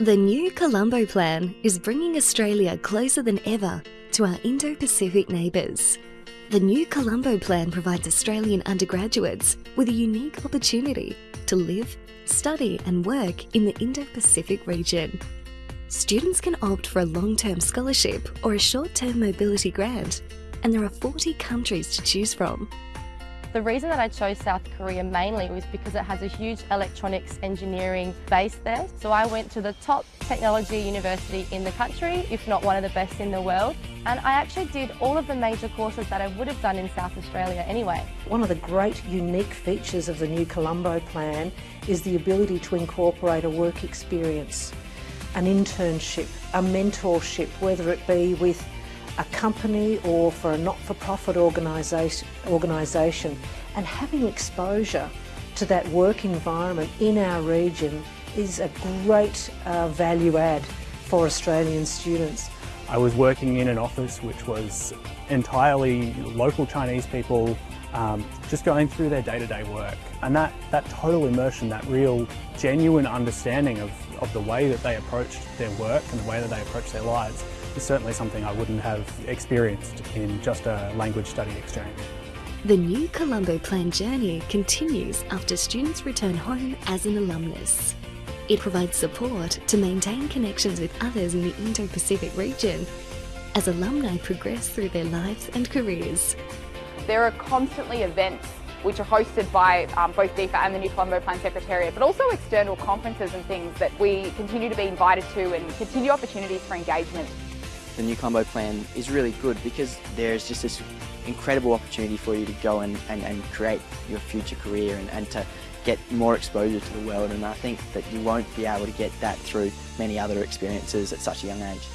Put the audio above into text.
The new Colombo Plan is bringing Australia closer than ever to our Indo Pacific neighbours. The new Colombo Plan provides Australian undergraduates with a unique opportunity to live, study, and work in the Indo Pacific region. Students can opt for a long term scholarship or a short term mobility grant, and there are 40 countries to choose from. The reason that I chose South Korea mainly was because it has a huge electronics engineering base there. So I went to the top technology university in the country, if not one of the best in the world. And I actually did all of the major courses that I would have done in South Australia anyway. One of the great unique features of the new Colombo plan is the ability to incorporate a work experience, an internship, a mentorship, whether it be with a company or for a not-for-profit organisation and having exposure to that work environment in our region is a great uh, value add for Australian students. I was working in an office which was entirely local Chinese people um, just going through their day-to-day -day work and that, that total immersion, that real genuine understanding of, of the way that they approached their work and the way that they approached their lives is certainly something I wouldn't have experienced in just a language study exchange. The new Colombo Plan journey continues after students return home as an alumnus. It provides support to maintain connections with others in the Indo-Pacific region as alumni progress through their lives and careers. There are constantly events which are hosted by um, both DFAT and the New Colombo Plan Secretariat, but also external conferences and things that we continue to be invited to and continue opportunities for engagement the new Colombo plan is really good because there's just this incredible opportunity for you to go and, and, and create your future career and, and to get more exposure to the world and I think that you won't be able to get that through many other experiences at such a young age.